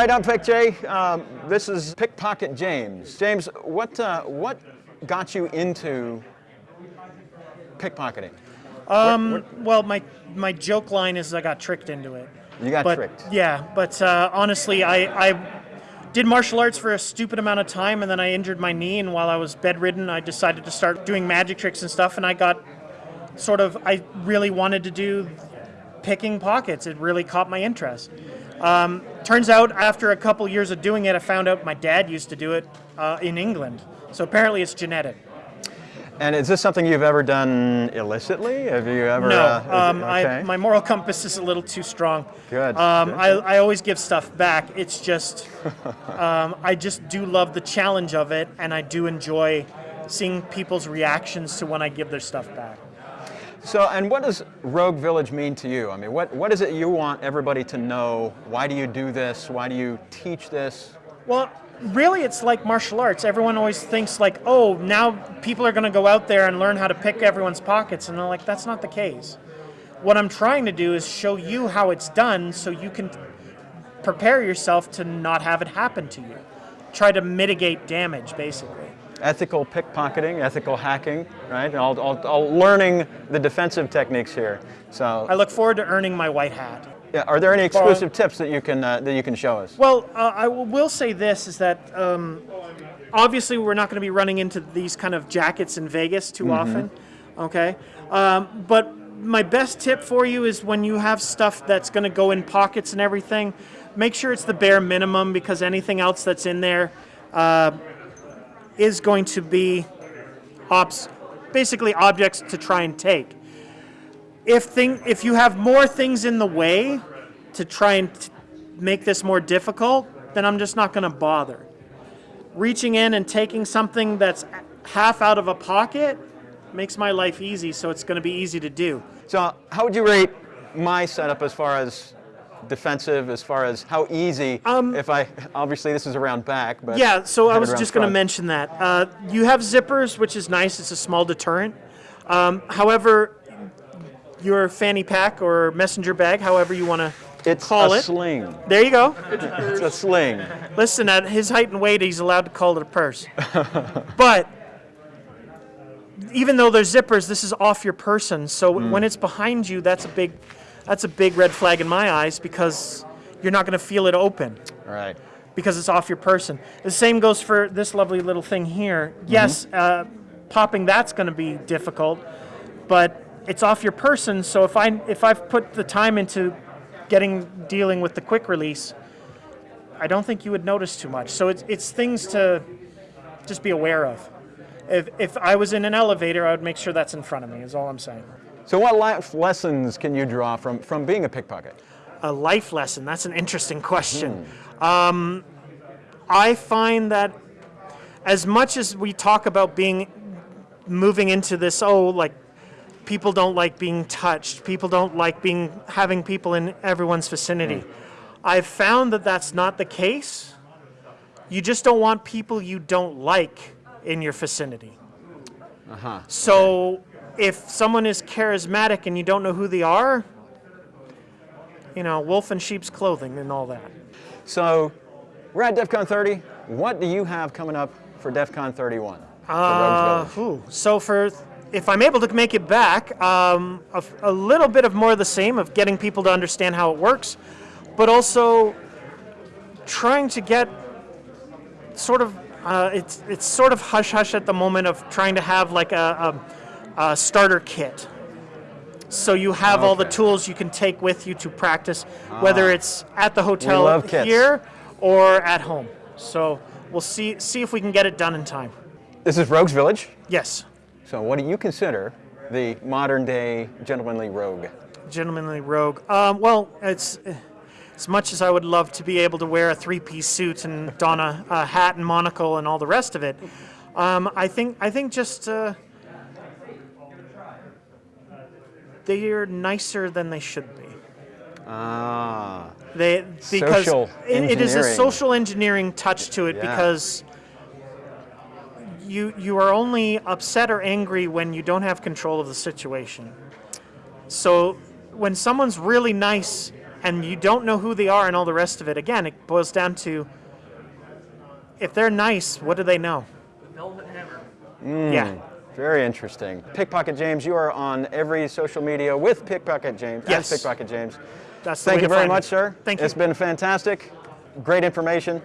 Right, I'm Pick Jay. Um, this is Pickpocket James. James, what uh, what got you into pickpocketing? Um, What- what- well, my my joke line is I got tricked into it. You got but, tricked. Yeah, but uh, honestly, I, I did martial arts for a stupid amount of time, and then I injured my knee. And while I was bedridden, I decided to start doing magic tricks and stuff. And I got sort of, I really wanted to do picking pockets. It really caught my interest. Um, turns out, after a couple years of doing it, I found out my dad used to do it uh, in England. So apparently, it's genetic. And is this something you've ever done illicitly? Have you ever? No, uh, um, okay. I, my moral compass is a little too strong. Good, Um, good, I. I always give stuff back. It's just, um, I just do love the challenge of it, and I do enjoy seeing people's reactions to when I give their stuff back. So, and what does Rogue Village mean to you? I mean, what, what is it you want everybody to know? Why do you do this? Why do you teach this? Well, really, it's like martial arts. Everyone always thinks like, oh, now people are going to go out there and learn how to pick everyone's pockets, and they're like, that's not the case. What I'm trying to do is show you how it's done, so you can prepare yourself to not have it happen to you. Try to mitigate damage, basically. Ethical pickpocketing, ethical hacking, right? All, all, all learning the defensive techniques here. So, I look forward to earning my white hat. yeah, are there any exclusive tips that you can uh, that you can show us? Well, uh, I will- will say this is that um, obviously we're not going to be running into these kind of jackets in Vegas too often, okay? Um, but my best tip for you is when you have stuff that's going to go in pockets and everything, make sure it's the bare minimum because anything else that's in there uh, is going to be obs- basically objects to try and take. If thing, if you have more things in the way to try and make this more difficult, then I'm just not going to bother. Reaching in and taking something that's half out of a pocket makes my life easy, so it's going to be easy to do. So, how would you rate my setup as far as defensive, as far as how easy? if I obviously this is around back, but Um, Yeah, so I was just going to mention that. Uh, you have zippers, which is nice. It's a small deterrent. Um, however, your fanny pack or messenger bag, however you want to It's call a it. sling. There you go. It's a sling. Listen, at his height and weight, he's allowed to call it a purse. but even though there's zippers, this is off your person. So when it's behind you, that's a big, that's a big red flag in my eyes because you're not going to feel it open right. because it's off your person. The same goes for this lovely little thing here. Yes, uh, popping that's going to be difficult, but it's off your person. So if I if I've put the time into getting dealing with the quick release, I don't think you would notice too much. So it's it's things to just be aware of. If if I was in an elevator, I would make sure that's in front of me. Is all I'm saying. So, what life lessons can you draw from from being a pickpocket? A life lesson. That's an interesting question. Um, I find that as much as we talk about being moving into this, oh, like people don't like being touched, people don't like being having people in everyone's vicinity. I've found that that's not the case. You just don't want people you don't like in your vicinity. Uh-huh. So if someone is charismatic and you don't know who they are, you know, wolf in sheep's clothing and all that. So, we're at DEF CON 30. What do you have coming up for DEF CON 31? for Uh, ooh, so for if I'm able to make it back, um, a, a little bit of more of the same of getting people to understand how it works, but also trying to get sort of uh, it's it's sort of hush hush at the moment of trying to have like a, a, a starter kit. So you have all the tools you can take with you to practice, whether it's at the hotel here or at home. So we'll see see if we can get it done in time. This is Rogues Village. Yes. So, what do you consider the modern day gentlemanly rogue? gentlemanly rogue. Um, well, it's as much as I would love to be able to wear a three-piece suit and don a, a hat and monocle and all the rest of it. Um, I think I think just uh, they're nicer than they should be. Ah, They because Social it, it is a social engineering touch to it Yeah. because you you are only upset or angry when you don't have control of the situation. So when someone's really nice and you don't know who they are and all the rest of it, again, it boils down to if they're nice, what do they know? The Velvet Hammer. Yeah. Very interesting. Pickpocket James, you are on every social media with Pickpocket James. Yes. Pickpocket James. That's the Thank you very find me. much, sir. Thank you. It's been fantastic. Great information.